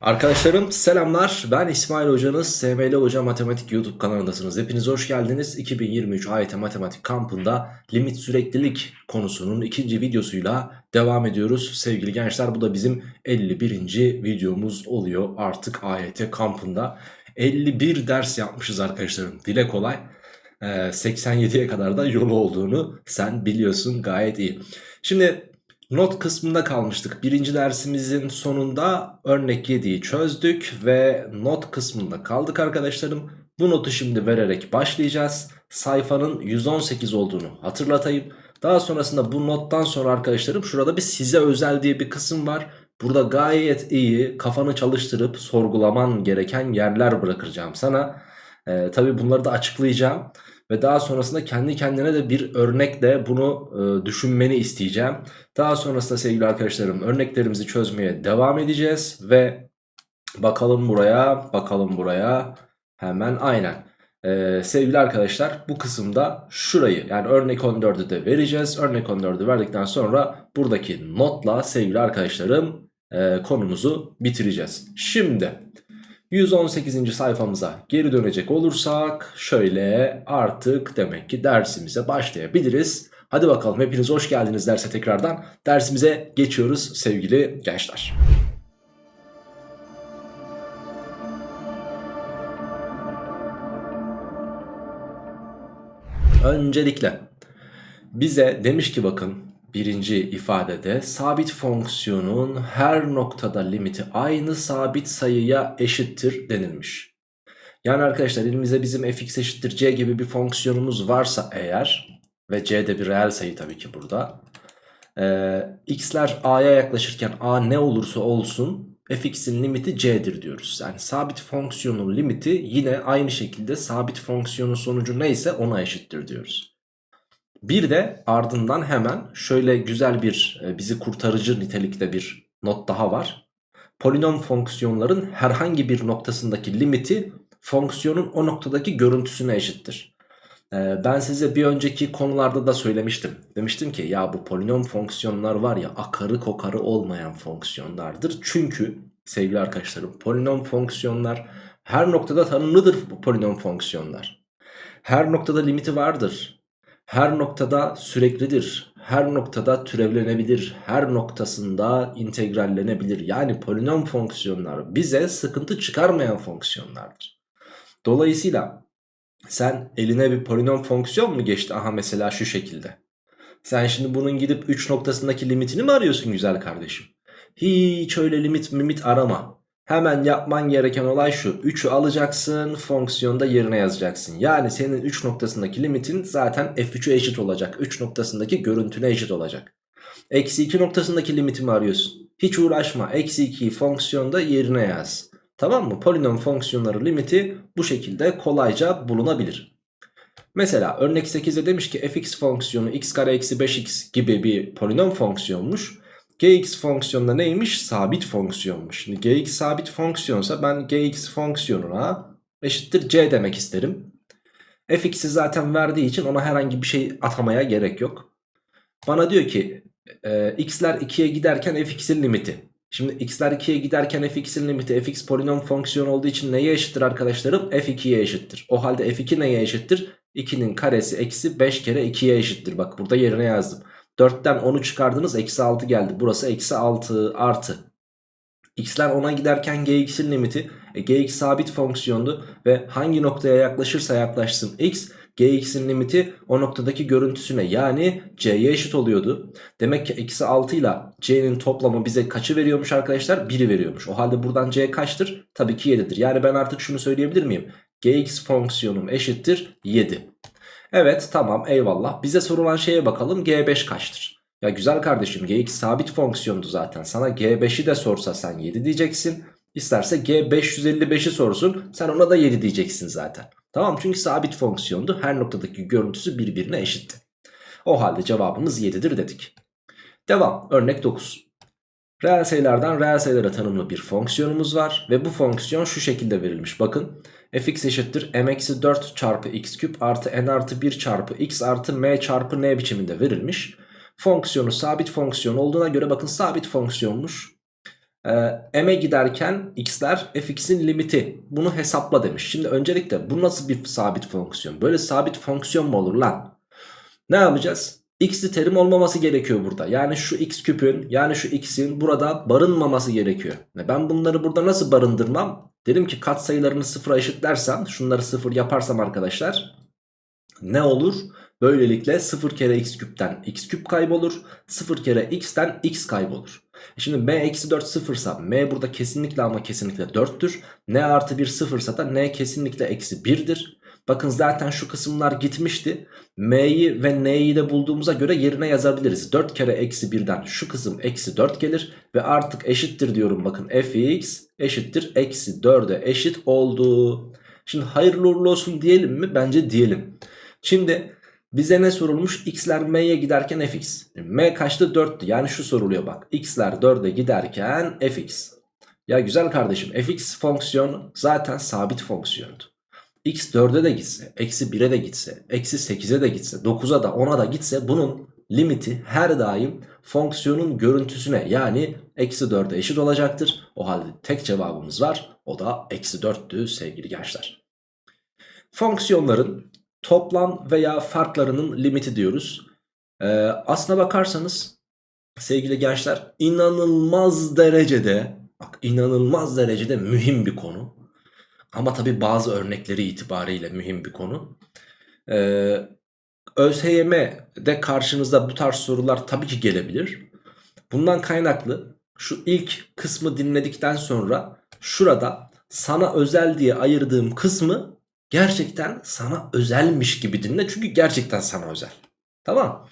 Arkadaşlarım selamlar. Ben İsmail Hocanız. SML Hoca Matematik YouTube kanalındasınız. Hepiniz hoş geldiniz. 2023 AYT Matematik kampında limit süreklilik konusunun ikinci videosuyla devam ediyoruz. Sevgili gençler bu da bizim 51. videomuz oluyor artık AYT kampında. 51 ders yapmışız arkadaşlarım. Dile kolay. 87'ye kadar da yolu olduğunu sen biliyorsun. Gayet iyi. Şimdi Not kısmında kalmıştık. Birinci dersimizin sonunda örnek 7'yi çözdük ve not kısmında kaldık arkadaşlarım. Bu notu şimdi vererek başlayacağız. Sayfanın 118 olduğunu hatırlatayım. Daha sonrasında bu nottan sonra arkadaşlarım şurada bir size özel diye bir kısım var. Burada gayet iyi kafanı çalıştırıp sorgulaman gereken yerler bırakacağım sana. Ee, tabii bunları da açıklayacağım. Ve daha sonrasında kendi kendine de bir örnekle bunu e, düşünmeni isteyeceğim. Daha sonrasında sevgili arkadaşlarım örneklerimizi çözmeye devam edeceğiz. Ve bakalım buraya bakalım buraya hemen aynen. Ee, sevgili arkadaşlar bu kısımda şurayı yani örnek 14'ü de vereceğiz. Örnek 14'ü verdikten sonra buradaki notla sevgili arkadaşlarım e, konumuzu bitireceğiz. Şimdi 118. sayfamıza geri dönecek olursak şöyle artık demek ki dersimize başlayabiliriz. Hadi bakalım hepiniz hoş geldiniz derse tekrardan. Dersimize geçiyoruz sevgili gençler. Öncelikle bize demiş ki bakın birinci ifadede sabit fonksiyonun her noktada limiti aynı sabit sayıya eşittir denilmiş. Yani arkadaşlar elimizde bizim fx eşittir c gibi bir fonksiyonumuz varsa eğer ve c de bir reel sayı tabii ki burada. Ee, x'ler a'ya yaklaşırken a ne olursa olsun fx'in limiti c'dir diyoruz. Yani sabit fonksiyonun limiti yine aynı şekilde sabit fonksiyonun sonucu neyse ona eşittir diyoruz. Bir de ardından hemen şöyle güzel bir e, bizi kurtarıcı nitelikte bir not daha var. Polinom fonksiyonların herhangi bir noktasındaki limiti fonksiyonun o noktadaki görüntüsüne eşittir. E, ben size bir önceki konularda da söylemiştim. Demiştim ki ya bu polinom fonksiyonlar var ya akarı kokarı olmayan fonksiyonlardır. Çünkü sevgili arkadaşlarım polinom fonksiyonlar her noktada tanımlıdır bu polinom fonksiyonlar. Her noktada limiti vardır her noktada süreklidir. Her noktada türevlenebilir. Her noktasında integrallenebilir. Yani polinom fonksiyonlar bize sıkıntı çıkarmayan fonksiyonlardır. Dolayısıyla sen eline bir polinom fonksiyon mu geçti? Aha mesela şu şekilde. Sen şimdi bunun gidip 3 noktasındaki limitini mi arıyorsun güzel kardeşim? Hiç öyle limit mimit arama. Hemen yapman gereken olay şu. 3'ü alacaksın fonksiyonda yerine yazacaksın. Yani senin 3 noktasındaki limitin zaten f3'e eşit olacak. 3 noktasındaki görüntüne eşit olacak. Eksi 2 noktasındaki limitimi arıyorsun. Hiç uğraşma. Eksi 2'yi fonksiyonda yerine yaz. Tamam mı? Polinom fonksiyonları limiti bu şekilde kolayca bulunabilir. Mesela örnek 8'de demiş ki fx fonksiyonu x kare eksi 5x gibi bir polinom fonksiyonmuş gx fonksiyonunda neymiş? Sabit fonksiyonmuş. Şimdi gx sabit fonksiyonsa ben gx fonksiyonuna eşittir c demek isterim. fx'i zaten verdiği için ona herhangi bir şey atamaya gerek yok. Bana diyor ki e, x'ler 2'ye giderken fx'in limiti. Şimdi x'ler 2'ye giderken fx'in limiti fx polinom fonksiyon olduğu için neye eşittir arkadaşlarım? f2'ye eşittir. O halde f2 neye eşittir? 2'nin karesi eksi 5 kere 2'ye eşittir. Bak burada yerine yazdım. 4'ten 10'u çıkardınız eksi 6 geldi. Burası eksi 6 artı. X'ler 10'a giderken gx'in limiti e, gx sabit fonksiyondu ve hangi noktaya yaklaşırsa yaklaşsın x gx'in limiti o noktadaki görüntüsüne yani c'ye eşit oluyordu. Demek ki eksi 6 ile c'nin toplamı bize kaçı veriyormuş arkadaşlar? 1'i veriyormuş. O halde buradan c kaçtır? Tabii ki 7'dir. Yani ben artık şunu söyleyebilir miyim? gx fonksiyonum eşittir 7. Evet tamam eyvallah. Bize sorulan şeye bakalım G5 kaçtır? Ya güzel kardeşim Gx sabit fonksiyondu zaten. Sana G5'i de sorsa sen 7 diyeceksin. İsterse G555'i sorsun sen ona da 7 diyeceksin zaten. Tamam çünkü sabit fonksiyondu. Her noktadaki görüntüsü birbirine eşitti. O halde cevabımız 7'dir dedik. Devam örnek 9. Reel sayılardan reel sayılara tanımlı bir fonksiyonumuz var. Ve bu fonksiyon şu şekilde verilmiş. Bakın fx eşittir m-4 çarpı x küp artı n artı 1 çarpı x artı m çarpı n biçiminde verilmiş. Fonksiyonu sabit fonksiyon olduğuna göre bakın sabit fonksiyonmuş. e, m'e giderken x'ler fx'in limiti. Bunu hesapla demiş. Şimdi öncelikle bu nasıl bir sabit fonksiyon? Böyle sabit fonksiyon mu olur lan? Ne yapacağız? X'li terim olmaması gerekiyor burada. Yani şu x küpün yani şu x'in burada barınmaması gerekiyor. Ben bunları burada nasıl barındırmam? Dedim ki katsayılarını sıfıra eşitlersem şunları sıfır yaparsam arkadaşlar ne olur? Böylelikle 0 kere x küpten x küp kaybolur. 0 kere x'ten x kaybolur. E şimdi m eksi 4 sıfırsa m burada kesinlikle ama kesinlikle 4'tür. n artı 1 sıfırsa da n kesinlikle eksi 1'dir. Bakın zaten şu kısımlar gitmişti. M'yi ve N'yi de bulduğumuza göre yerine yazabiliriz. 4 kere eksi 1'den şu kısım eksi 4 gelir. Ve artık eşittir diyorum bakın fx eşittir eksi 4'e eşit oldu. Şimdi hayırlı uğurlu olsun diyelim mi? Bence diyelim. Şimdi bize ne sorulmuş? X'ler M'ye giderken fx. M kaçtı? 4'tü. Yani şu soruluyor bak. X'ler 4'e giderken fx. Ya güzel kardeşim fx fonksiyonu zaten sabit fonksiyondu. X 4'e de gitse, eksi 1'e de gitse, eksi 8'e de gitse, 9'a da 10'a da gitse bunun limiti her daim fonksiyonun görüntüsüne yani eksi 4'e eşit olacaktır. O halde tek cevabımız var. O da eksi 4'tü sevgili gençler. Fonksiyonların toplam veya farklarının limiti diyoruz. Ee, aslına bakarsanız sevgili gençler inanılmaz derecede bak inanılmaz derecede mühim bir konu. Ama tabi bazı örnekleri itibariyle mühim bir konu. Ee, ÖSYM'de karşınıza bu tarz sorular tabii ki gelebilir. Bundan kaynaklı şu ilk kısmı dinledikten sonra şurada sana özel diye ayırdığım kısmı gerçekten sana özelmiş gibi dinle. Çünkü gerçekten sana özel. Tamam.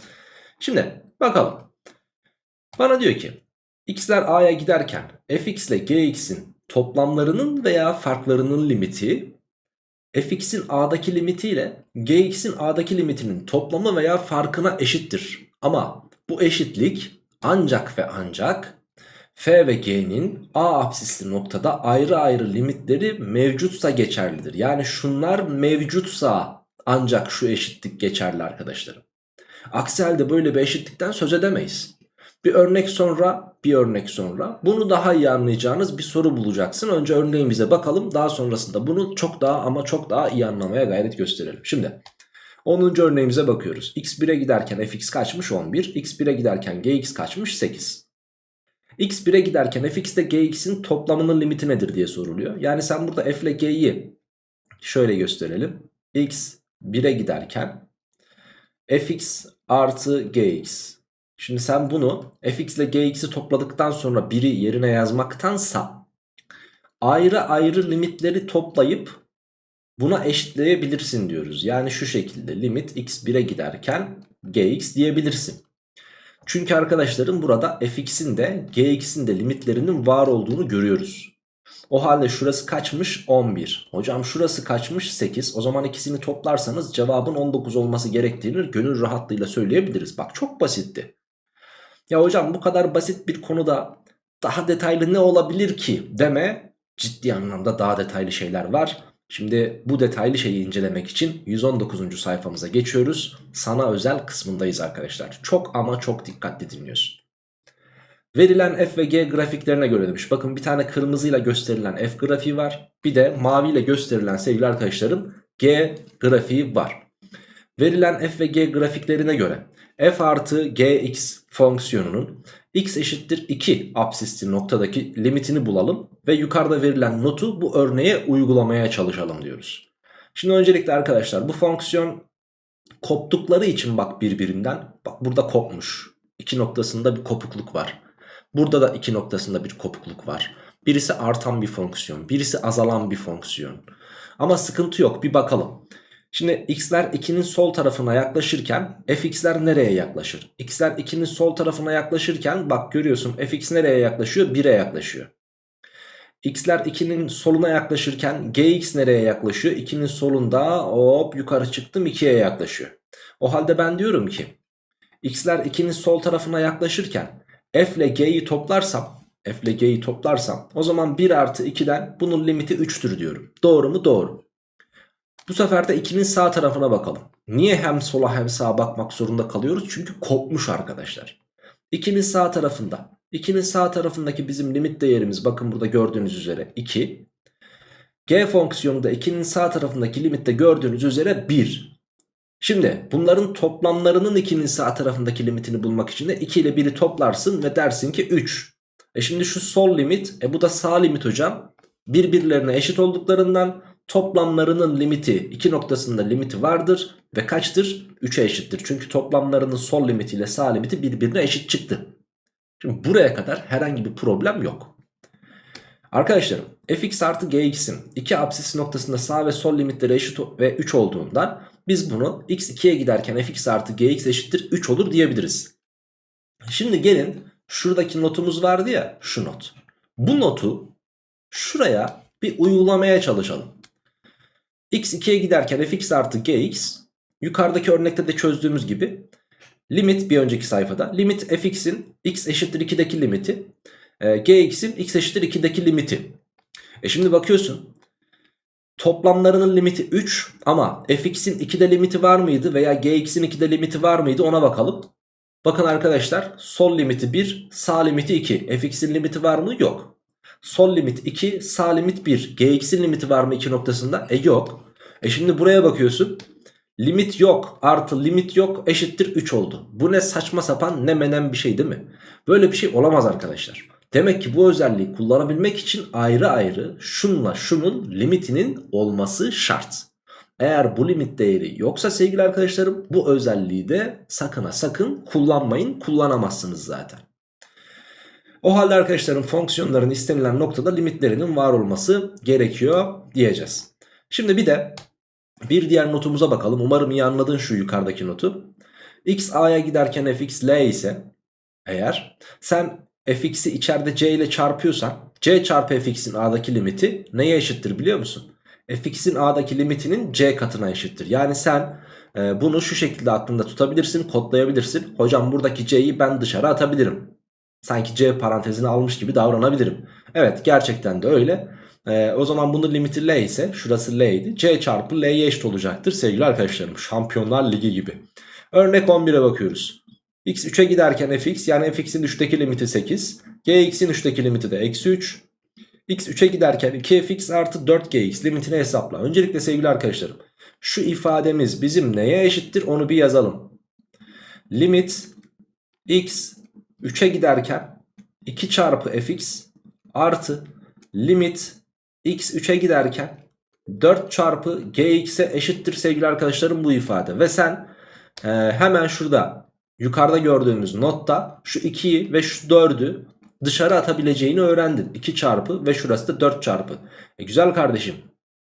Şimdi bakalım. Bana diyor ki x'ler a'ya giderken fx ile gx'in toplamlarının veya farklarının limiti fx'in a'daki limiti ile gx'in a'daki limitinin toplamı veya farkına eşittir. Ama bu eşitlik ancak ve ancak f ve g'nin a apsisli noktada ayrı ayrı limitleri mevcutsa geçerlidir. Yani şunlar mevcutsa ancak şu eşitlik geçerli arkadaşlarım. Aksi halde böyle bir eşitlikten söz edemeyiz. Bir örnek sonra bir örnek sonra bunu daha iyi anlayacağınız bir soru bulacaksın. Önce örneğimize bakalım daha sonrasında bunu çok daha ama çok daha iyi anlamaya gayret gösterelim. Şimdi 10. örneğimize bakıyoruz. x1'e giderken fx kaçmış 11 x1'e giderken gx kaçmış 8. x1'e giderken fx ile gx'in toplamının limiti nedir diye soruluyor. Yani sen burada f ile g'yi şöyle gösterelim. x 1'e giderken fx artı gx Şimdi sen bunu fx ile gx'i topladıktan sonra 1'i yerine yazmaktansa ayrı ayrı limitleri toplayıp buna eşitleyebilirsin diyoruz. Yani şu şekilde limit x 1'e giderken gx diyebilirsin. Çünkü arkadaşlarım burada fx'in de gx'in de limitlerinin var olduğunu görüyoruz. O halde şurası kaçmış? 11. Hocam şurası kaçmış? 8. O zaman ikisini toplarsanız cevabın 19 olması gerektiğini gönül rahatlığıyla söyleyebiliriz. Bak çok basitti. Ya hocam bu kadar basit bir konuda daha detaylı ne olabilir ki deme ciddi anlamda daha detaylı şeyler var. Şimdi bu detaylı şeyi incelemek için 119. sayfamıza geçiyoruz. Sana özel kısmındayız arkadaşlar. Çok ama çok dikkatli dinliyorsun. Verilen f ve g grafiklerine göre demiş. Bakın bir tane kırmızıyla gösterilen f grafiği var. Bir de maviyle gösterilen sevgili arkadaşlarım g grafiği var. Verilen f ve g grafiklerine göre f artı gx fonksiyonunun x eşittir 2 absisli noktadaki limitini bulalım ve yukarıda verilen notu bu örneğe uygulamaya çalışalım diyoruz. Şimdi öncelikle arkadaşlar bu fonksiyon koptukları için bak birbirinden bak burada kopmuş. iki noktasında bir kopukluk var. Burada da iki noktasında bir kopukluk var. Birisi artan bir fonksiyon, birisi azalan bir fonksiyon. Ama sıkıntı yok bir bakalım. Şimdi x'ler 2'nin sol tarafına yaklaşırken fx'ler nereye yaklaşır? x'ler 2'nin sol tarafına yaklaşırken bak görüyorsun fx nereye yaklaşıyor? 1'e yaklaşıyor. x'ler 2'nin soluna yaklaşırken gx nereye yaklaşıyor? 2'nin solunda hop yukarı çıktım 2'ye yaklaşıyor. O halde ben diyorum ki x'ler 2'nin sol tarafına yaklaşırken f ile g'yi toplarsam f ile g'yi toplarsam o zaman 1 artı 2'den bunun limiti 3'tür diyorum. Doğru mu? Doğru. Bu sefer de 2'nin sağ tarafına bakalım. Niye hem sola hem sağa bakmak zorunda kalıyoruz? Çünkü kopmuş arkadaşlar. 2'nin sağ tarafında 2'nin sağ tarafındaki bizim limit değerimiz bakın burada gördüğünüz üzere 2. G fonksiyonu da 2'nin sağ tarafındaki limitte gördüğünüz üzere 1. Şimdi bunların toplamlarının 2'nin sağ tarafındaki limitini bulmak için de 2 ile 1'i toplarsın ve dersin ki 3. E şimdi şu sol limit e bu da sağ limit hocam. Birbirlerine eşit olduklarından toplamlarının limiti 2 noktasında limiti vardır ve kaçtır? 3'e eşittir. Çünkü toplamlarının sol limiti ile sağ limiti birbirine eşit çıktı. Şimdi buraya kadar herhangi bir problem yok. Arkadaşlarım fx artı gx'in iki apsis noktasında sağ ve sol limitleri eşit ve 3 olduğundan biz bunu x 2'ye giderken fx artı gx eşittir 3 olur diyebiliriz. Şimdi gelin şuradaki notumuz vardı ya şu not. Bu notu şuraya bir uygulamaya çalışalım. X 2'ye giderken fx artı gx yukarıdaki örnekte de çözdüğümüz gibi limit bir önceki sayfada limit fx'in x eşittir 2'deki limiti e, gx'in x eşittir 2'deki limiti. E şimdi bakıyorsun toplamlarının limiti 3 ama fx'in 2'de limiti var mıydı veya gx'in 2'de limiti var mıydı ona bakalım. Bakın arkadaşlar sol limiti 1 sağ limiti 2 fx'in limiti var mı yok. Sol limit 2 sağ limit 1 gx'in limiti var mı 2 noktasında e yok. E şimdi buraya bakıyorsun limit yok artı limit yok eşittir 3 oldu. Bu ne saçma sapan ne menen bir şey değil mi? Böyle bir şey olamaz arkadaşlar. Demek ki bu özelliği kullanabilmek için ayrı ayrı şunla şunun limitinin olması şart. Eğer bu limit değeri yoksa sevgili arkadaşlarım bu özelliği de sakın ha sakın kullanmayın kullanamazsınız zaten. O halde arkadaşlarım fonksiyonların istenilen noktada limitlerinin var olması gerekiyor diyeceğiz. Şimdi bir de bir diğer notumuza bakalım. Umarım iyi anladın şu yukarıdaki notu. x a'ya giderken fx l ise eğer sen fx'i içeride c ile çarpıyorsan c çarpı fx'in a'daki limiti neye eşittir biliyor musun? fx'in a'daki limitinin c katına eşittir. Yani sen e, bunu şu şekilde aklında tutabilirsin, kodlayabilirsin. Hocam buradaki c'yi ben dışarı atabilirim. Sanki c parantezini almış gibi davranabilirim. Evet gerçekten de öyle. E, o zaman bunun limiti l ise şurası l idi. c çarpı l'ye eşit olacaktır sevgili arkadaşlarım. Şampiyonlar Ligi gibi. Örnek 11'e bakıyoruz. x 3'e giderken fx yani fx'in 3'teki limiti 8. gx'in 3'teki limiti de eksi 3. x 3'e giderken 2fx artı 4gx limitini hesapla. Öncelikle sevgili arkadaşlarım şu ifademiz bizim neye eşittir onu bir yazalım. Limit x 3'e giderken 2 çarpı fx artı limit x 3'e giderken 4 çarpı gx'e eşittir sevgili arkadaşlarım bu ifade. Ve sen e, hemen şurada yukarıda gördüğümüz notta şu 2'yi ve şu 4'ü dışarı atabileceğini öğrendin. 2 çarpı ve şurası da 4 çarpı. E güzel kardeşim.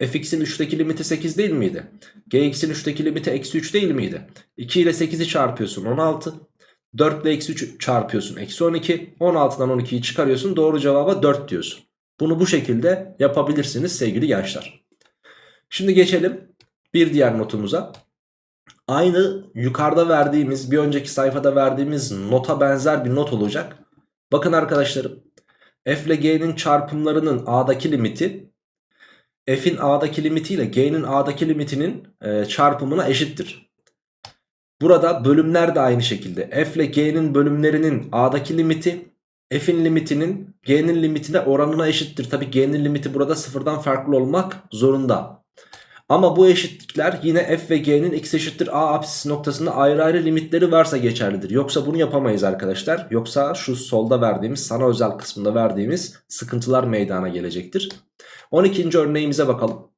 fx'in 3'teki limiti 8 değil miydi? gx'in 3'teki limiti eksi 3 değil miydi? 2 ile 8'i çarpıyorsun 16. 4 ile eksi 3 çarpıyorsun eksi 12. 16'dan 12'yi çıkarıyorsun doğru cevaba 4 diyorsun. Bunu bu şekilde yapabilirsiniz sevgili gençler. Şimdi geçelim bir diğer notumuza. Aynı yukarıda verdiğimiz bir önceki sayfada verdiğimiz nota benzer bir not olacak. Bakın arkadaşlarım f ile g'nin çarpımlarının a'daki limiti f'in a'daki limiti ile g'nin a'daki limitinin e, çarpımına eşittir. Burada bölümler de aynı şekilde f ile g'nin bölümlerinin a'daki limiti f'in limitinin g'nin limitine oranına eşittir. Tabi g'nin limiti burada sıfırdan farklı olmak zorunda. Ama bu eşitlikler yine f ve g'nin x eşittir a apsisi noktasında ayrı ayrı limitleri varsa geçerlidir. Yoksa bunu yapamayız arkadaşlar. Yoksa şu solda verdiğimiz sana özel kısmında verdiğimiz sıkıntılar meydana gelecektir. 12. örneğimize bakalım.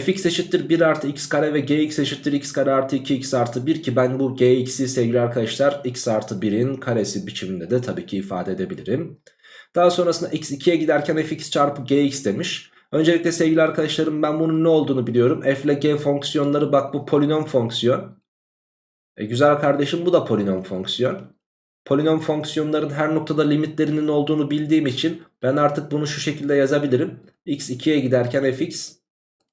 Fx eşittir 1 artı x kare ve gx eşittir x kare artı 2x artı 1 ki ben bu gx'i sevgili arkadaşlar x artı 1'in karesi biçiminde de tabii ki ifade edebilirim. Daha sonrasında x 2'ye giderken fx çarpı gx demiş. Öncelikle sevgili arkadaşlarım ben bunun ne olduğunu biliyorum. F ile G fonksiyonları bak bu polinom fonksiyon. E güzel kardeşim bu da polinom fonksiyon. Polinom fonksiyonların her noktada limitlerinin olduğunu bildiğim için ben artık bunu şu şekilde yazabilirim. x 2'ye giderken fx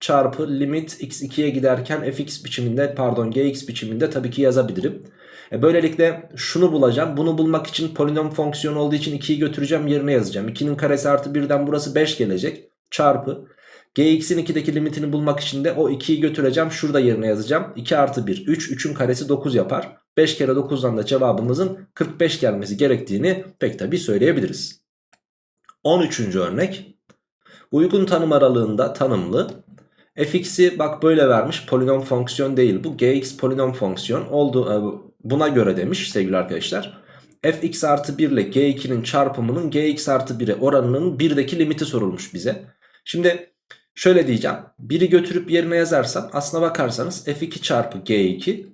çarpı limit x 2'ye giderken fx biçiminde pardon gx biçiminde tabii ki yazabilirim. E böylelikle şunu bulacağım. Bunu bulmak için polinom fonksiyonu olduğu için 2'yi götüreceğim yerine yazacağım. 2'nin karesi artı 1'den burası 5 gelecek çarpı gx'in 2'deki limitini bulmak için de o 2'yi götüreceğim. Şurada yerine yazacağım. 2 artı 1 3. 3'ün karesi 9 yapar. 5 kere 9'dan da cevabımızın 45 gelmesi gerektiğini pek tabi söyleyebiliriz. 13. örnek. Uygun tanım aralığında tanımlı fx'i bak böyle vermiş polinom fonksiyon değil bu gx polinom fonksiyon oldu e, buna göre demiş sevgili arkadaşlar. fx artı 1 ile g2'nin çarpımının gx artı 1'e oranının 1'deki limiti sorulmuş bize. Şimdi şöyle diyeceğim. Biri götürüp yerine yazarsam aslına bakarsanız f2 çarpı g2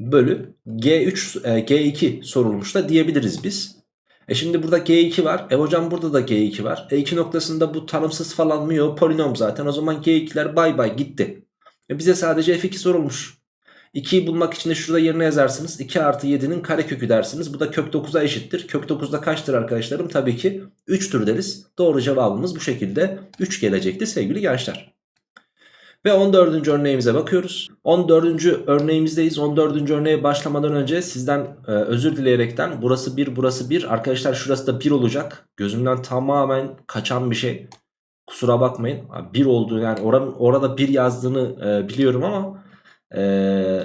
bölü g3 e, g2 sorulmuş da diyebiliriz biz. E şimdi burada g2 var. E hocam burada da g2 var. E2 noktasında bu tanımsız falan mı? Polinom zaten. O zaman g2'ler bay bay gitti. E bize sadece f2 sorulmuş. 2'yi bulmak için de şurada yerine yazarsınız. 2 artı 7'nin karekökü dersiniz. Bu da kök 9'a eşittir. Kök 9'da kaçtır arkadaşlarım? Tabii ki 3'tür deriz. Doğru cevabımız bu şekilde 3 gelecekti sevgili gençler. Ve 14. örneğimize bakıyoruz. 14. örneğimizdeyiz. 14. örneğe başlamadan önce sizden e, özür dileyerekten burası 1 burası 1 arkadaşlar şurası da 1 olacak. Gözümden tamamen kaçan bir şey. Kusura bakmayın. 1 olduğu yani oranın orada 1 yazdığını e, biliyorum ama e,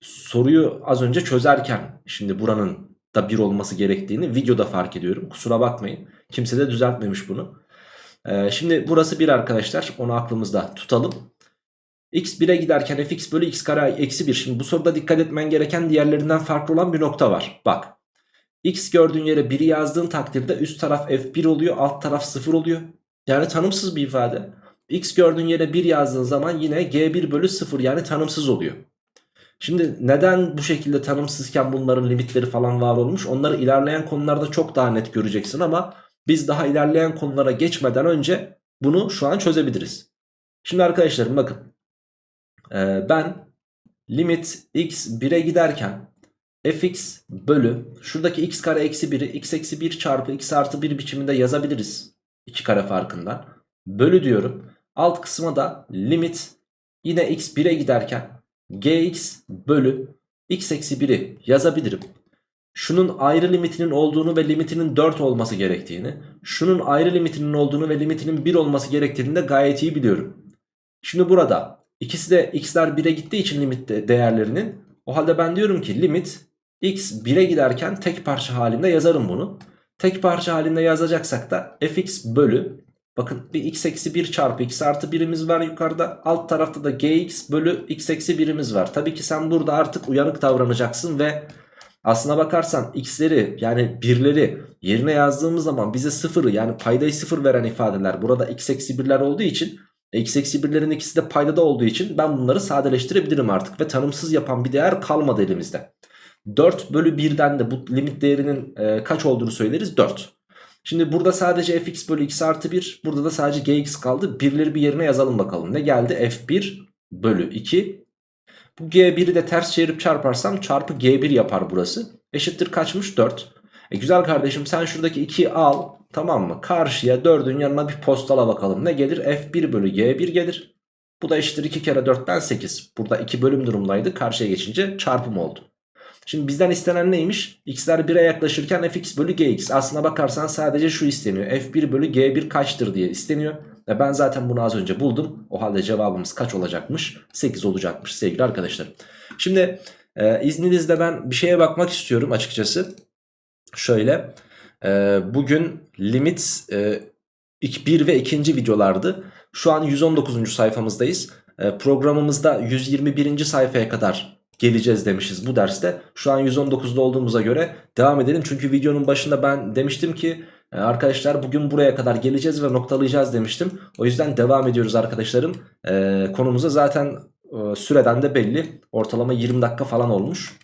soruyu az önce çözerken şimdi buranın da 1 olması gerektiğini videoda fark ediyorum. Kusura bakmayın. Kimse de düzeltmemiş bunu. E, şimdi burası 1 arkadaşlar. Onu aklımızda tutalım x 1'e giderken fx bölü x kare eksi 1. Şimdi bu soruda dikkat etmen gereken diğerlerinden farklı olan bir nokta var. Bak x gördüğün yere 1'i yazdığın takdirde üst taraf f1 oluyor alt taraf 0 oluyor. Yani tanımsız bir ifade. x gördüğün yere 1 yazdığın zaman yine g1 bölü 0 yani tanımsız oluyor. Şimdi neden bu şekilde tanımsızken bunların limitleri falan var olmuş onları ilerleyen konularda çok daha net göreceksin ama biz daha ilerleyen konulara geçmeden önce bunu şu an çözebiliriz. Şimdi arkadaşlarım bakın ee, ben limit x 1'e giderken fx bölü şuradaki x kare eksi 1'i x eksi 1 çarpı x artı 1 biçiminde yazabiliriz. 2 kare farkından. Bölü diyorum. Alt kısma da limit yine x 1'e giderken gx bölü x eksi 1'i yazabilirim. Şunun ayrı limitinin olduğunu ve limitinin 4 olması gerektiğini, şunun ayrı limitinin olduğunu ve limitinin 1 olması gerektiğini de gayet iyi biliyorum. Şimdi burada İkisi de x'ler 1'e gittiği için limit değerlerinin. O halde ben diyorum ki limit x 1'e giderken tek parça halinde yazarım bunu. Tek parça halinde yazacaksak da fx bölü bakın bir x eksi 1 çarpı x artı 1'imiz var yukarıda. Alt tarafta da gx bölü x eksi 1'imiz var. Tabii ki sen burada artık uyanık davranacaksın ve aslına bakarsan x'leri yani birleri yerine yazdığımız zaman bize sıfırı yani paydayı sıfır veren ifadeler burada x eksi 1'ler olduğu için X eksi birlerin ikisi de paydada olduğu için ben bunları sadeleştirebilirim artık. Ve tanımsız yapan bir değer kalmadı elimizde. 4 bölü 1'den de bu limit değerinin e, kaç olduğunu söyleriz 4. Şimdi burada sadece fx bölü x artı 1 burada da sadece gx kaldı. Birleri bir yerine yazalım bakalım. Ne geldi? f1 bölü 2. Bu g1'i de ters çevirip çarparsam çarpı g1 yapar burası. Eşittir kaçmış 4. E güzel kardeşim sen şuradaki 2'yi al Tamam mı? Karşıya 4'ün yanına bir postala bakalım. Ne gelir? F1 bölü G1 gelir. Bu da eşittir 2 kere 4'ten 8. Burada 2 bölüm durumdaydı. Karşıya geçince çarpım oldu. Şimdi bizden istenen neymiş? X'ler 1'e yaklaşırken fx bölü gx. Aslına bakarsan sadece şu isteniyor. f1 bölü g1 kaçtır diye isteniyor. Ve ben zaten bunu az önce buldum. O halde cevabımız kaç olacakmış? 8 olacakmış sevgili arkadaşlar. Şimdi e, izninizle ben bir şeye bakmak istiyorum açıkçası. Şöyle. Ee, bugün limit e, 1 ve 2. videolardı. Şu an 119. sayfamızdayız. Ee, programımızda 121. sayfaya kadar geleceğiz demişiz bu derste. Şu an 119'da olduğumuza göre devam edelim. Çünkü videonun başında ben demiştim ki e, arkadaşlar bugün buraya kadar geleceğiz ve noktalayacağız demiştim. O yüzden devam ediyoruz arkadaşlarım. E, konumuza zaten e, süreden de belli. Ortalama 20 dakika falan olmuş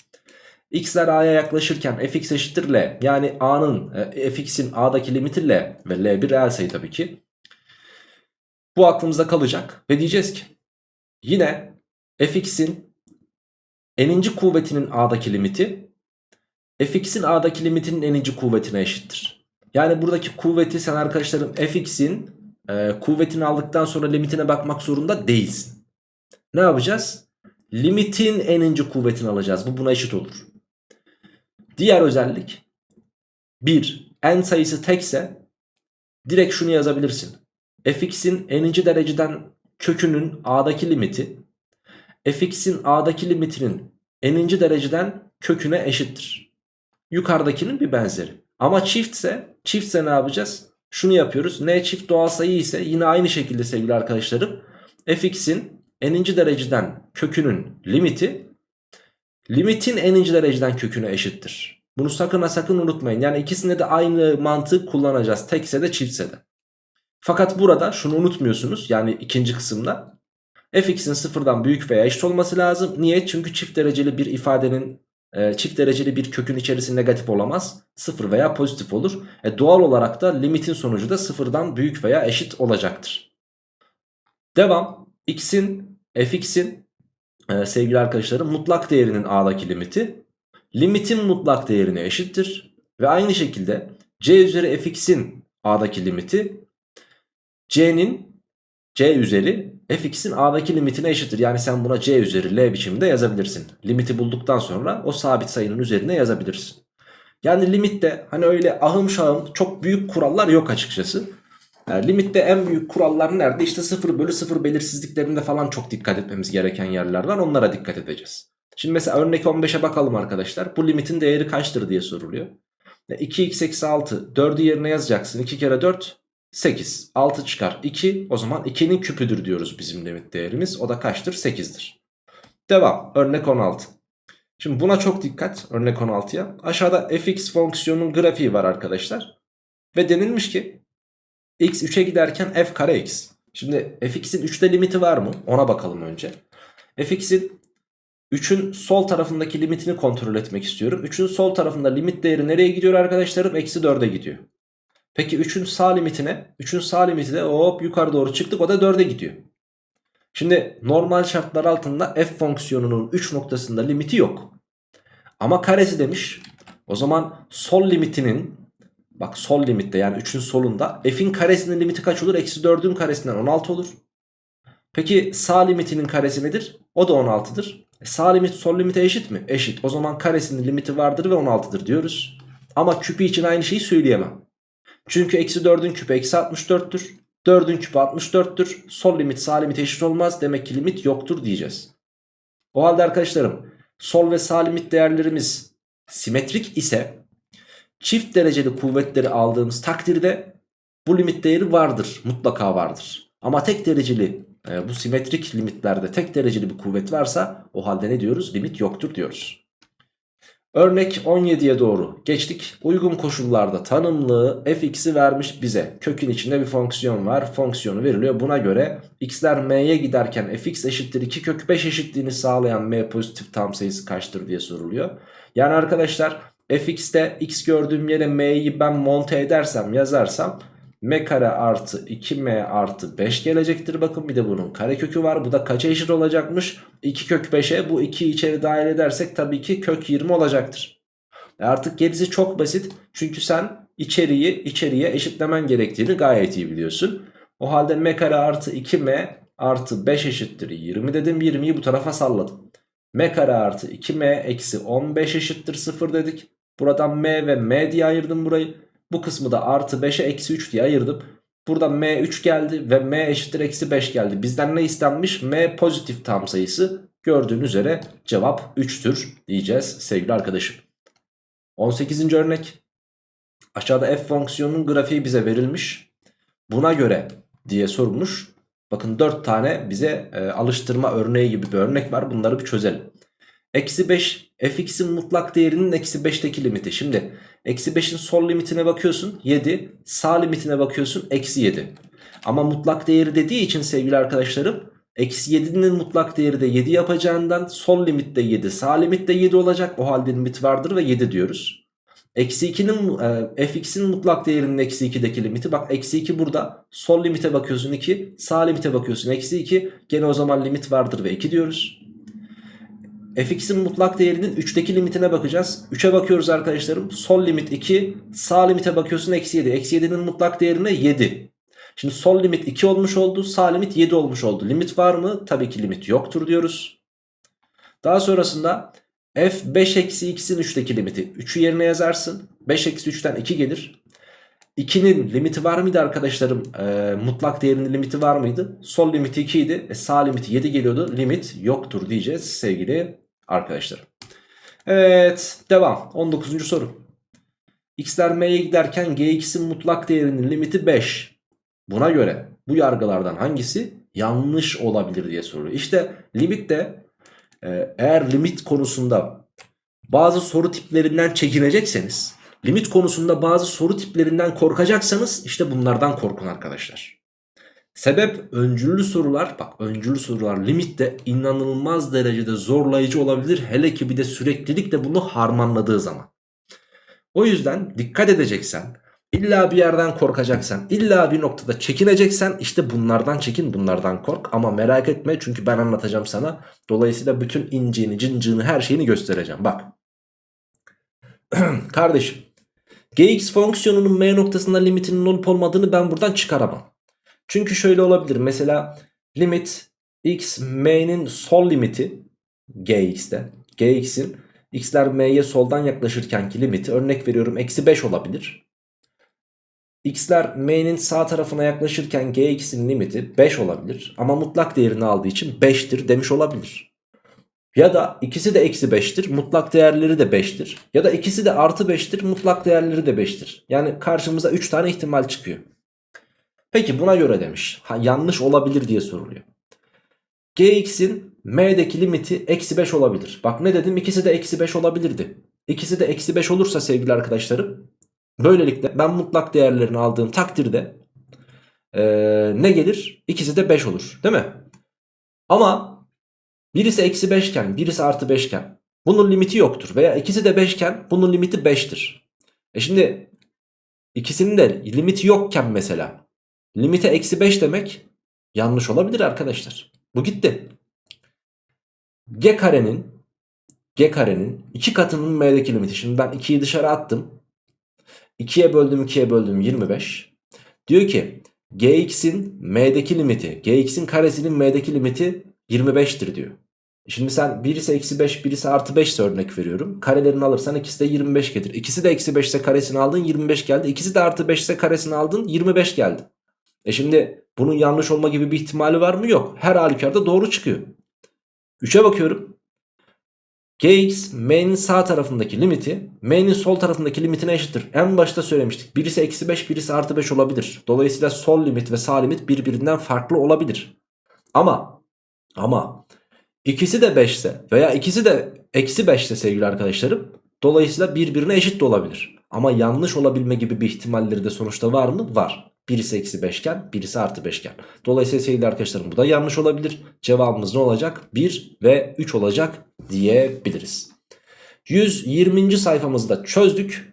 x'ler a'ya yaklaşırken fx eşittir l yani a'nın e, fx'in a'daki limiti l ve l bir reel sayı tabii ki. Bu aklımızda kalacak ve diyeceğiz ki yine fx'in n'inci kuvvetinin a'daki limiti fx'in a'daki limitinin n'inci kuvvetine eşittir. Yani buradaki kuvveti sen arkadaşlarım fx'in e, kuvvetini aldıktan sonra limitine bakmak zorunda değilsin. Ne yapacağız? Limitin n'inci kuvvetini alacağız. Bu buna eşit olur. Diğer özellik 1 n sayısı tekse direkt şunu yazabilirsin. fx'in n'inci dereceden kökünün a'daki limiti fx'in a'daki limitinin n'inci dereceden köküne eşittir. Yukarıdakinin bir benzeri. Ama çiftse, çiftse ne yapacağız? Şunu yapıyoruz. N çift doğal sayı ise yine aynı şekilde sevgili arkadaşlarım. fx'in n'inci dereceden kökünün limiti limitin n'inci dereceden köküne eşittir. Bunu sakın ha sakın unutmayın. Yani ikisinde de aynı mantığı kullanacağız. Tekse de çiftse de. Fakat burada şunu unutmuyorsunuz. Yani ikinci kısımda fx'in sıfırdan büyük veya eşit olması lazım. Niye? Çünkü çift dereceli bir ifadenin e, çift dereceli bir kökün içerisi negatif olamaz. Sıfır veya pozitif olur. E, doğal olarak da limitin sonucu da sıfırdan büyük veya eşit olacaktır. Devam. x'in fx'in e, sevgili arkadaşlarım mutlak değerinin a'daki limiti limitin mutlak değerine eşittir. Ve aynı şekilde c üzeri fx'in a'daki limiti c'nin c üzeri fx'in a'daki limitine eşittir. Yani sen buna c üzeri l biçiminde yazabilirsin. Limiti bulduktan sonra o sabit sayının üzerine yazabilirsin. Yani limitte hani öyle ahım şahım çok büyük kurallar yok açıkçası. Yani limitte en büyük kurallar nerede? İşte 0 bölü 0 belirsizliklerinde falan çok dikkat etmemiz gereken yerler var. Onlara dikkat edeceğiz. Şimdi mesela örnek 15'e bakalım arkadaşlar. Bu limitin değeri kaçtır diye soruluyor. 2x eksi 6 4'ü yerine yazacaksın. 2 kere 4 8. 6 çıkar 2. O zaman 2'nin küpüdür diyoruz bizim limit değerimiz. O da kaçtır? 8'dir. Devam. Örnek 16. Şimdi buna çok dikkat. Örnek 16'ya. Aşağıda fx fonksiyonunun grafiği var arkadaşlar. Ve denilmiş ki x 3'e giderken f kare x. Şimdi fx'in 3'te limiti var mı? Ona bakalım önce. fx'in 3'ün sol tarafındaki limitini kontrol etmek istiyorum. 3'ün sol tarafında limit değeri nereye gidiyor arkadaşlarım? Eksi 4'e gidiyor. Peki 3'ün sağ limitine 3'ün sağ limiti de hop yukarı doğru çıktık o da 4'e gidiyor. Şimdi normal şartlar altında f fonksiyonunun 3 noktasında limiti yok. Ama karesi demiş. O zaman sol limitinin bak sol limitte yani 3'ün solunda f'in karesinin limiti kaç olur? Eksi 4'ün karesinden 16 olur. Peki sağ limitinin karesi nedir? O da 16'dır. E sağ limit sol limite eşit mi? Eşit. O zaman karesinin limiti vardır ve 16'dır diyoruz. Ama küpü için aynı şeyi söyleyemem. Çünkü eksi 4'ün küpü eksi 64'tür. 4'ün küpü 64'tür. Sol limit sağ limit eşit olmaz. Demek ki limit yoktur diyeceğiz. O halde arkadaşlarım sol ve sağ limit değerlerimiz simetrik ise çift dereceli kuvvetleri aldığımız takdirde bu limit değeri vardır. Mutlaka vardır. Ama tek dereceli e, bu simetrik limitlerde tek dereceli bir kuvvet varsa o halde ne diyoruz? Limit yoktur diyoruz. Örnek 17'ye doğru geçtik. Uygun koşullarda tanımlı fx'i vermiş bize. Kökün içinde bir fonksiyon var. Fonksiyonu veriliyor. Buna göre x'ler m'ye giderken fx eşittir 2 kök 5 eşitliğini sağlayan m pozitif tam sayısı kaçtır diye soruluyor. Yani arkadaşlar fx'te x gördüğüm yere m'yi ben monte edersem yazarsam m kare artı 2m artı 5 gelecektir. Bakın bir de bunun karekökü var. Bu da kaça eşit olacakmış? 2 kök 5'e bu 2'yi içeri dahil edersek tabii ki kök 20 olacaktır. E artık gerisi çok basit. Çünkü sen içeriği içeriye eşitlemen gerektiğini gayet iyi biliyorsun. O halde m kare artı 2m artı 5 eşittir 20 dedim. 20'yi bu tarafa salladım. m kare artı 2m eksi 15 eşittir 0 dedik. Buradan m ve m diye ayırdım burayı. Bu kısmı da artı 5'e eksi 3 diye ayırdım. Burada m 3 geldi ve m eşittir eksi 5 geldi. Bizden ne istenmiş? m pozitif tam sayısı. Gördüğünüz üzere cevap 3'tür diyeceğiz sevgili arkadaşım. 18. örnek. Aşağıda f fonksiyonunun grafiği bize verilmiş. Buna göre diye sorulmuş. Bakın 4 tane bize e, alıştırma örneği gibi bir örnek var. Bunları bir çözelim. Eksi 5 fx'in mutlak değerinin eksi 5'teki limiti. Şimdi eksi 5'in sol limitine bakıyorsun 7. Sağ limitine bakıyorsun eksi 7. Ama mutlak değeri dediği için sevgili arkadaşlarım eksi 7'nin mutlak değeri de 7 yapacağından sol limitte 7 sağ limitte 7 olacak. O halde limit vardır ve 7 diyoruz. Eksi 2'nin e, fx'in mutlak değerinin eksi 2'deki limiti. Bak eksi 2 burada. Sol limite bakıyorsun 2. Sağ limite bakıyorsun eksi 2. Gene o zaman limit vardır ve 2 diyoruz fx'in mutlak değerinin 3'teki limitine bakacağız. 3'e bakıyoruz arkadaşlarım. Sol limit 2. Sağ limite bakıyorsun eksi 7. Eksi 7'nin mutlak değerine 7. Şimdi sol limit 2 olmuş oldu. Sağ limit 7 olmuş oldu. Limit var mı? Tabii ki limit yoktur diyoruz. Daha sonrasında f 5 eksi x'in 3'teki limiti. 3'ü yerine yazarsın. 5 eksi 3'ten 2 gelir. 2'nin limiti var mıydı arkadaşlarım? E, mutlak değerinin limiti var mıydı? Sol limiti 2 idi. E, sağ limiti 7 geliyordu. Limit yoktur diyeceğiz sevgili arkadaşlar. Evet devam 19. soru. X'ler M'ye giderken Gx'in mutlak değerinin limiti 5. Buna göre bu yargılardan hangisi yanlış olabilir diye soruyor. İşte limit de e, eğer limit konusunda bazı soru tiplerinden çekinecekseniz limit konusunda bazı soru tiplerinden korkacaksanız işte bunlardan korkun arkadaşlar. Sebep öncüllü sorular bak öncüllü sorular limitte inanılmaz derecede zorlayıcı olabilir. Hele ki bir de süreklilikle bunu harmanladığı zaman. O yüzden dikkat edeceksen illa bir yerden korkacaksan illa bir noktada çekineceksen işte bunlardan çekin bunlardan kork. Ama merak etme çünkü ben anlatacağım sana. Dolayısıyla bütün inciğini cincığını her şeyini göstereceğim. Bak. Kardeşim. Gx fonksiyonunun m noktasında limitinin olup olmadığını ben buradan çıkaramam. Çünkü şöyle olabilir. Mesela limit x m'nin sol limiti gx'te. gx'in x'ler m'ye soldan yaklaşırkenki limiti örnek veriyorum eksi 5 olabilir. x'ler m'nin sağ tarafına yaklaşırken gx'in limiti 5 olabilir. Ama mutlak değerini aldığı için 5'tir demiş olabilir. Ya da ikisi de eksi 5'tir mutlak değerleri de 5'tir. Ya da ikisi de artı 5'tir mutlak değerleri de 5'tir. Yani karşımıza 3 tane ihtimal çıkıyor. Peki buna göre demiş. Ha, yanlış olabilir diye soruluyor. Gx'in m'deki limiti eksi 5 olabilir. Bak ne dedim ikisi de eksi 5 olabilirdi. İkisi de eksi 5 olursa sevgili arkadaşlarım. Böylelikle ben mutlak değerlerini aldığım takdirde ee, ne gelir? İkisi de 5 olur değil mi? Ama birisi eksi 5 iken birisi artı 5 iken bunun limiti yoktur. Veya ikisi de 5 iken bunun limiti 5'tir. E şimdi ikisinin de limiti yokken mesela limite eksi 5 demek yanlış olabilir arkadaşlar. Bu gitti. G karenin G karenin 2 katının m'deki limiti. Şimdi ben 2'yi dışarı attım. 2'ye böldüm 2'ye böldüm 25. Diyor ki gx'in m'deki limiti gx'in karesinin m'deki limiti 25'tir diyor. Şimdi sen birisi eksi 5 birisi artı 5 ise örnek veriyorum. Karelerini alırsan ikisi de 25 gelir. İkisi de eksi 5 ise karesini aldın 25 geldi. İkisi de artı 5 ise karesini aldın 25 geldi. E şimdi bunun yanlış olma gibi bir ihtimali var mı? Yok. Her halükarda doğru çıkıyor. 3'e bakıyorum. Gx m'nin sağ tarafındaki limiti m'nin sol tarafındaki limitine eşittir. En başta söylemiştik. Birisi eksi 5 birisi artı 5 olabilir. Dolayısıyla sol limit ve sağ limit birbirinden farklı olabilir. Ama ama ikisi de 5 ise veya ikisi de eksi 5 ise sevgili arkadaşlarım dolayısıyla birbirine eşit de olabilir. Ama yanlış olabilme gibi bir ihtimalleri de sonuçta var mı? Var. Birisi eksi 5 iken birisi artı 5 iken. Dolayısıyla sevgili arkadaşlarım bu da yanlış olabilir. Cevabımız ne olacak? 1 ve 3 olacak diyebiliriz. 120. sayfamızda çözdük.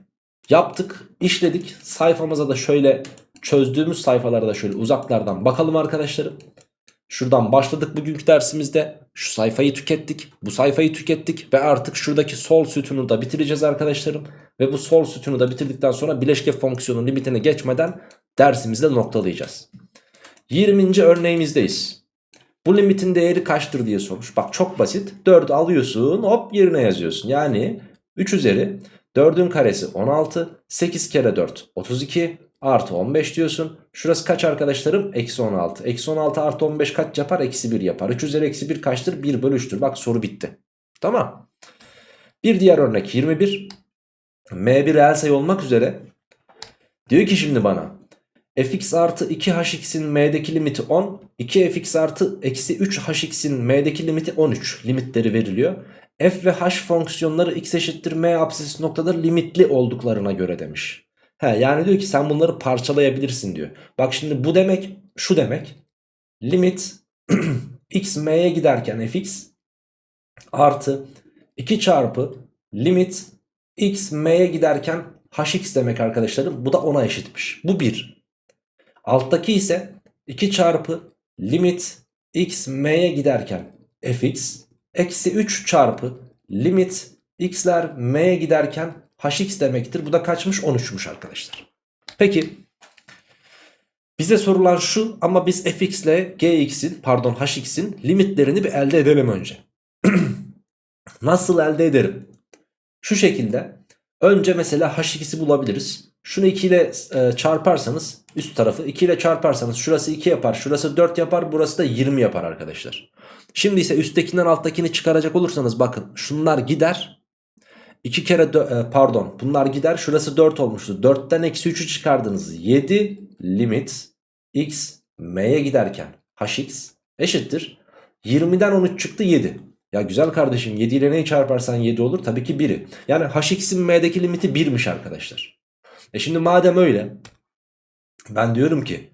Yaptık, işledik. Sayfamıza da şöyle çözdüğümüz sayfalara da şöyle uzaklardan bakalım arkadaşlarım. Şuradan başladık bugünkü dersimizde. Şu sayfayı tükettik. Bu sayfayı tükettik. Ve artık şuradaki sol sütunu da bitireceğiz arkadaşlarım. Ve bu sol sütunu da bitirdikten sonra bileşke fonksiyonun limitine geçmeden dersimizde noktalayacağız. 20. örneğimizdeyiz. Bu limitin değeri kaçtır diye sormuş. Bak çok basit. 4 alıyorsun hop yerine yazıyorsun. Yani 3 üzeri 4'ün karesi 16. 8 kere 4 32 artı 15 diyorsun. Şurası kaç arkadaşlarım? Eksi 16. Eksi 16 artı 15 kaç yapar? Eksi 1 yapar. 3 üzeri eksi 1 kaçtır? 1 bölü 3'tür. Bak soru bitti. Tamam. Bir diğer örnek 21. M1 reel sayı olmak üzere. Diyor ki şimdi bana fx artı 2hx'in m'deki limiti 10. 2fx artı eksi 3hx'in m'deki limiti 13. Limitleri veriliyor. f ve h fonksiyonları x eşittir m apsis noktada limitli olduklarına göre demiş. He, yani diyor ki sen bunları parçalayabilirsin diyor. Bak şimdi bu demek şu demek. Limit x m'ye giderken fx artı 2 çarpı limit x m'ye giderken hx demek arkadaşlarım. Bu da 10'a eşitmiş. Bu 1. Alttaki ise 2 çarpı limit x m'ye giderken fx eksi 3 çarpı limit x'ler m'ye giderken hx demektir. Bu da kaçmış 13'müş arkadaşlar. Peki bize sorulan şu ama biz fx ile gx'in pardon hx'in limitlerini bir elde edelim önce. Nasıl elde ederim? Şu şekilde önce mesela h2'si bulabiliriz. Şunu 2 ile e, çarparsanız üst tarafı 2 ile çarparsanız şurası 2 yapar şurası 4 yapar burası da 20 yapar arkadaşlar. Şimdi ise üsttekinden alttakini çıkaracak olursanız bakın şunlar gider. 2 kere e, pardon bunlar gider şurası 4 olmuştu. 4'ten eksi 3'ü çıkardınız. 7 limit x m'ye giderken hx eşittir. 20'den 13 çıktı 7. Ya güzel kardeşim 7 ile neyi çarparsan 7 olur? Tabii ki 1'i. Yani hx'in m'deki limiti 1'miş arkadaşlar. E şimdi madem öyle ben diyorum ki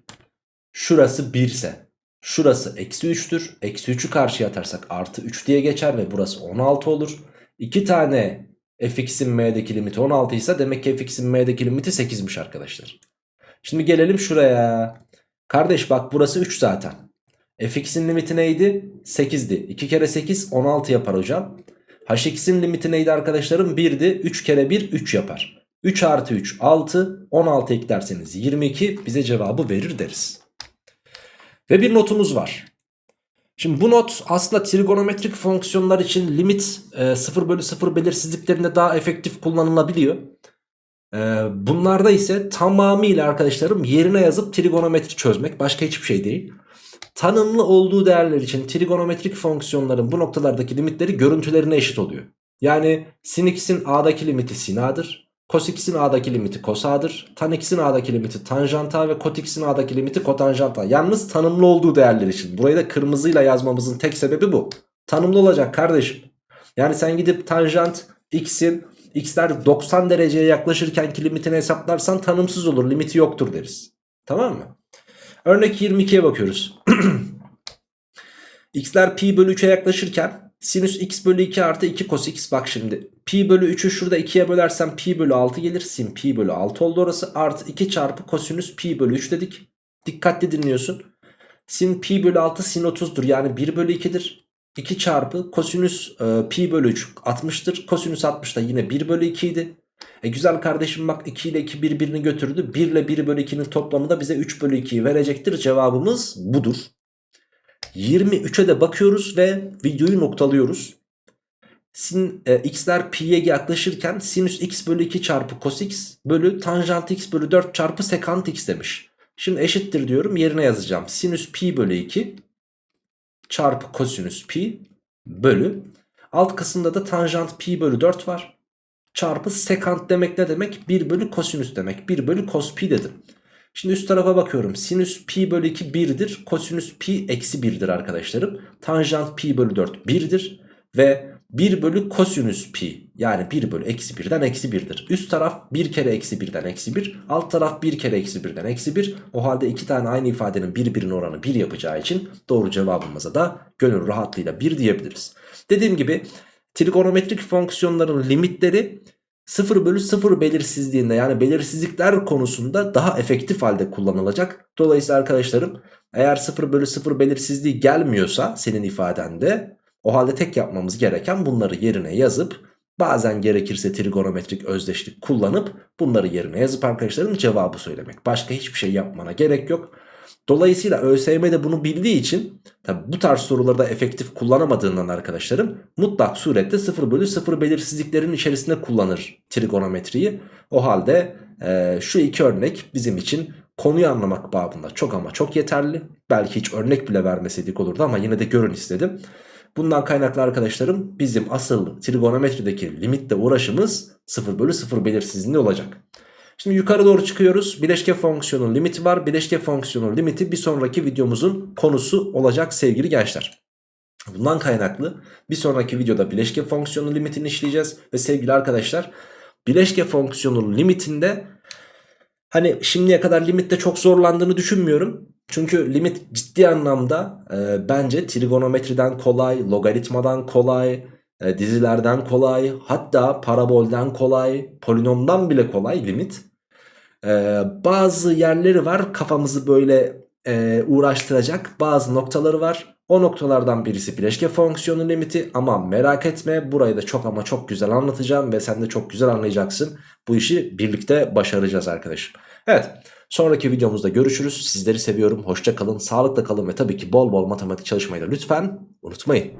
şurası 1 ise şurası eksi 3'tür. Eksi 3'ü karşıya atarsak artı 3 diye geçer ve burası 16 olur. 2 tane fx'in m'deki limiti 16 ise demek ki fx'in m'deki limiti 8'miş arkadaşlar. Şimdi gelelim şuraya. Kardeş bak burası 3 zaten. fx'in limiti neydi? 8'di. 2 kere 8 16 yapar hocam. hx'in limiti neydi arkadaşlarım? 1'di. 3 kere 1 3 yapar. 3 artı 3 6 16 eklerseniz 22 bize cevabı verir deriz. Ve bir notumuz var. Şimdi bu not aslında trigonometrik fonksiyonlar için limit e, 0 bölü 0 belirsizliklerinde daha efektif kullanılabiliyor. E, bunlarda ise tamamıyla arkadaşlarım yerine yazıp trigonometri çözmek başka hiçbir şey değil. Tanımlı olduğu değerler için trigonometrik fonksiyonların bu noktalardaki limitleri görüntülerine eşit oluyor. Yani sin x'in a'daki limiti sin a'dır. Cos x'in a'daki limiti cos a'dır. Tan x'in a'daki limiti tanjant a ve kot x'in a'daki limiti kotanjant a. Yalnız tanımlı olduğu değerler için. Burayı da kırmızıyla yazmamızın tek sebebi bu. Tanımlı olacak kardeşim. Yani sen gidip tanjant x'in x'ler 90 dereceye yaklaşırken ki limitini hesaplarsan tanımsız olur. Limiti yoktur deriz. Tamam mı? Örnek 22'ye bakıyoruz. x'ler pi bölü 3'e yaklaşırken sinüs x bölü 2 artı 2 cos x. Bak şimdi pi bölü 3'ü şurada 2'ye bölersem pi bölü 6 gelir. Sin pi bölü 6 oldu orası. Artı 2 çarpı kosinüs pi bölü 3 dedik. Dikkatli dinliyorsun. Sin pi bölü 6 sin 30'dur yani 1 bölü 2'dir 2 çarpı kosinüs e, pi bölü 3 60'tır kosinüs 60 da yine 1 bölü 2 idi. E güzel kardeşim bak 2 ile 2 birbirini götürdü. 1 ile 1 bölü 2'nin toplamı da bize 3 bölü 2'yi verecektir. Cevabımız budur 23'e de bakıyoruz ve videoyu noktalıyoruz. Sin, e, x'ler pi'ye yaklaşırken sinüs x bölü 2 çarpı cos x bölü tanjant x bölü 4 çarpı sekant x demiş. Şimdi eşittir diyorum yerine yazacağım. Sinüs pi bölü 2 çarpı kosinüs pi bölü. Alt kısımda da tanjant pi bölü 4 var. Çarpı sekant demek ne demek? 1 bölü kosinüs demek. 1 bölü cos pi dedim. Şimdi üst tarafa bakıyorum. Sinüs pi bölü 2 1'dir. Kosinüs pi eksi 1'dir arkadaşlarım. Tanjant pi bölü 4 1'dir. Ve 1 bölü kosinüs pi yani 1 bölü eksi 1'den eksi 1'dir. Üst taraf 1 kere eksi 1'den eksi 1. Alt taraf 1 kere eksi 1'den eksi 1. O halde iki tane aynı ifadenin birbirinin oranı 1 yapacağı için doğru cevabımıza da gönül rahatlığıyla 1 diyebiliriz. Dediğim gibi trigonometrik fonksiyonların limitleri 0 bölü 0 belirsizliğinde yani belirsizlikler konusunda daha efektif halde kullanılacak. Dolayısıyla arkadaşlarım eğer 0 bölü 0 belirsizliği gelmiyorsa senin ifadende o halde tek yapmamız gereken bunları yerine yazıp bazen gerekirse trigonometrik özdeşlik kullanıp bunları yerine yazıp arkadaşlarım cevabı söylemek. Başka hiçbir şey yapmana gerek yok. Dolayısıyla ÖSYM de bunu bildiği için tabi bu tarz sorularda efektif kullanamadığından arkadaşlarım mutlak surette 0 bölü 0 belirsizliklerin içerisinde kullanır trigonometriyi. O halde e, şu iki örnek bizim için konuyu anlamak babında çok ama çok yeterli. Belki hiç örnek bile vermeseydik olurdu ama yine de görün istedim. Bundan kaynaklı arkadaşlarım bizim asıl trigonometrideki limitle uğraşımız 0 bölü 0 belirsizliğinde olacak. Şimdi yukarı doğru çıkıyoruz. Bileşke fonksiyonun limiti var. Bileşke fonksiyonun limiti bir sonraki videomuzun konusu olacak sevgili gençler. Bundan kaynaklı bir sonraki videoda bileşke fonksiyonun limitini işleyeceğiz. Ve sevgili arkadaşlar bileşke fonksiyonun limitinde hani şimdiye kadar limitte çok zorlandığını düşünmüyorum. Çünkü limit ciddi anlamda e, bence trigonometriden kolay, logaritmadan kolay, e, dizilerden kolay, hatta parabolden kolay, polinomdan bile kolay limit. Ee, bazı yerleri var kafamızı böyle e, uğraştıracak bazı noktaları var. O noktalardan birisi bileşke fonksiyonu limiti ama merak etme burayı da çok ama çok güzel anlatacağım ve sen de çok güzel anlayacaksın. Bu işi birlikte başaracağız arkadaşım. Evet sonraki videomuzda görüşürüz. Sizleri seviyorum. Hoşça kalın, sağlıkla kalın ve tabii ki bol bol matematik çalışmayı da lütfen unutmayın.